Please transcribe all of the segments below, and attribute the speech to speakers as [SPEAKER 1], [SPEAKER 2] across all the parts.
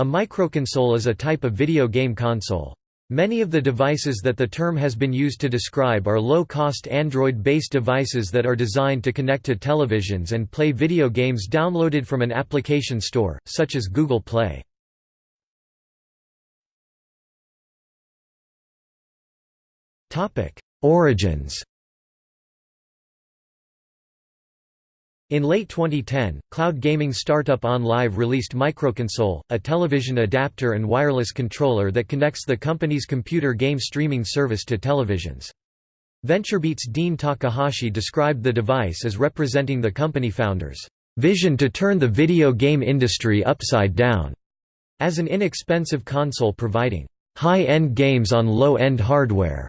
[SPEAKER 1] A microconsole is a type of video game console. Many of the devices that the term has been used to describe are low-cost Android-based devices that are designed to connect to televisions and play video games downloaded from an application store, such as Google Play. Origins In late 2010, cloud gaming startup OnLive released Microconsole, a television adapter and wireless controller that connects the company's computer game streaming service to televisions. VentureBeat's Dean Takahashi described the device as representing the company founders' vision to turn the video game industry upside down, as an inexpensive console providing high-end games on low-end hardware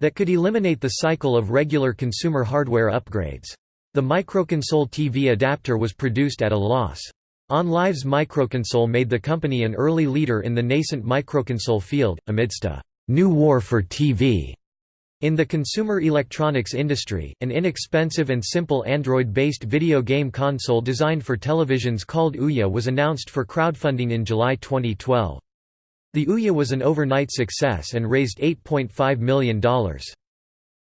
[SPEAKER 1] that could eliminate the cycle of regular consumer hardware upgrades. The microconsole TV adapter was produced at a loss. OnLive's microconsole made the company an early leader in the nascent microconsole field, amidst a new war for TV. In the consumer electronics industry, an inexpensive and simple Android-based video game console designed for televisions called Ouya was announced for crowdfunding in July 2012. The Ouya was an overnight success and raised $8.5 million.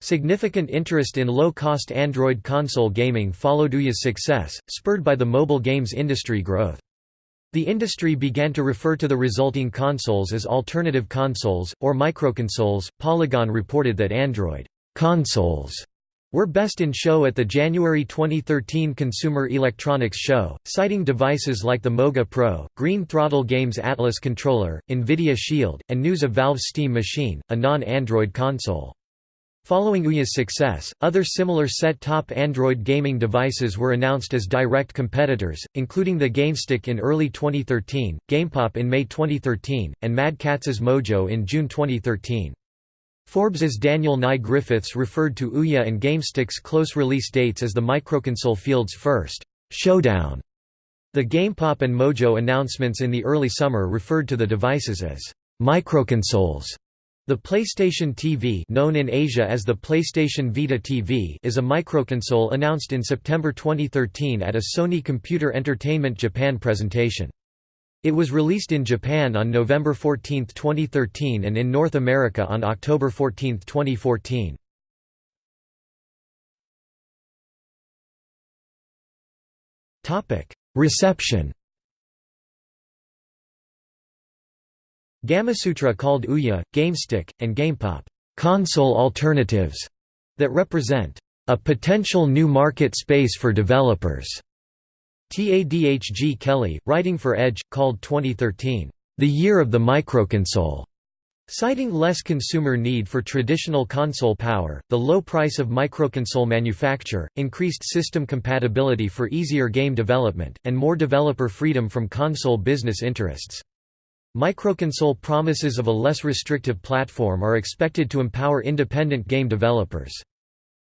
[SPEAKER 1] Significant interest in low-cost Android console gaming followed Ouya's success, spurred by the mobile games industry growth. The industry began to refer to the resulting consoles as alternative consoles, or microconsoles. Polygon reported that Android consoles were best in show at the January 2013 Consumer Electronics Show, citing devices like the Moga Pro, Green Throttle Games Atlas controller, NVIDIA Shield, and news of Valve's Steam Machine, a non-Android console. Following Ouya's success, other similar set-top Android gaming devices were announced as direct competitors, including the GameStick in early 2013, GamePop in May 2013, and Mad Catz's Mojo in June 2013. Forbes's Daniel Nye Griffiths referred to Ouya and GameStick's close release dates as the microconsole field's first showdown. The GamePop and Mojo announcements in the early summer referred to the devices as microconsoles. The PlayStation TV known in Asia as the PlayStation Vita TV is a microconsole announced in September 2013 at a Sony Computer Entertainment Japan presentation. It was released in Japan on November 14, 2013 and in North America on October 14, 2014. Reception Gamasutra called Ouya, GameStick, and GamePop, "...console alternatives", that represent, "...a potential new market space for developers." Tadhg Kelly, writing for Edge, called 2013, "...the year of the microconsole." Citing less consumer need for traditional console power, the low price of microconsole manufacture, increased system compatibility for easier game development, and more developer freedom from console business interests. Microconsole promises of a less restrictive platform are expected to empower independent game developers.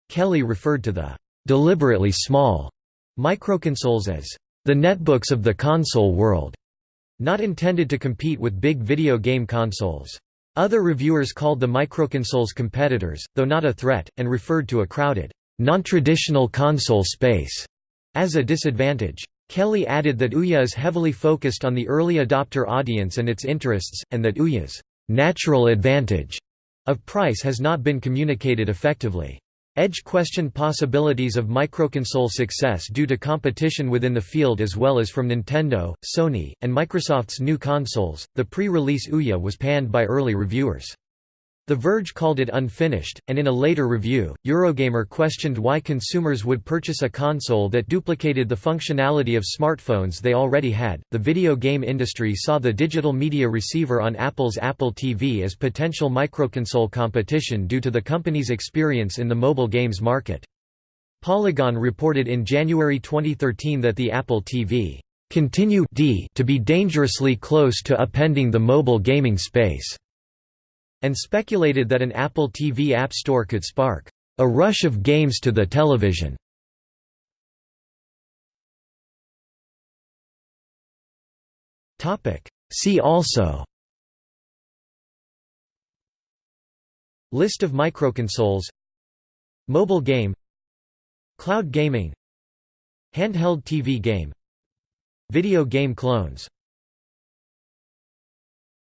[SPEAKER 1] Kelly referred to the deliberately small microconsoles as the netbooks of the console world, not intended to compete with big video game consoles. Other reviewers called the microconsoles competitors, though not a threat, and referred to a crowded, non-traditional console space as a disadvantage. Kelly added that Ouya is heavily focused on the early adopter audience and its interests, and that Ouya's natural advantage of price has not been communicated effectively. Edge questioned possibilities of microconsole success due to competition within the field as well as from Nintendo, Sony, and Microsoft's new consoles. The pre release Ouya was panned by early reviewers. The Verge called it unfinished, and in a later review, Eurogamer questioned why consumers would purchase a console that duplicated the functionality of smartphones they already had. The video game industry saw the digital media receiver on Apple's Apple TV as potential microconsole competition due to the company's experience in the mobile games market. Polygon reported in January 2013 that the Apple TV continue to be dangerously close to upending the mobile gaming space and speculated that an Apple TV App Store could spark a rush of games to the television. See also List of microconsoles Mobile game Cloud gaming Handheld TV game Video game clones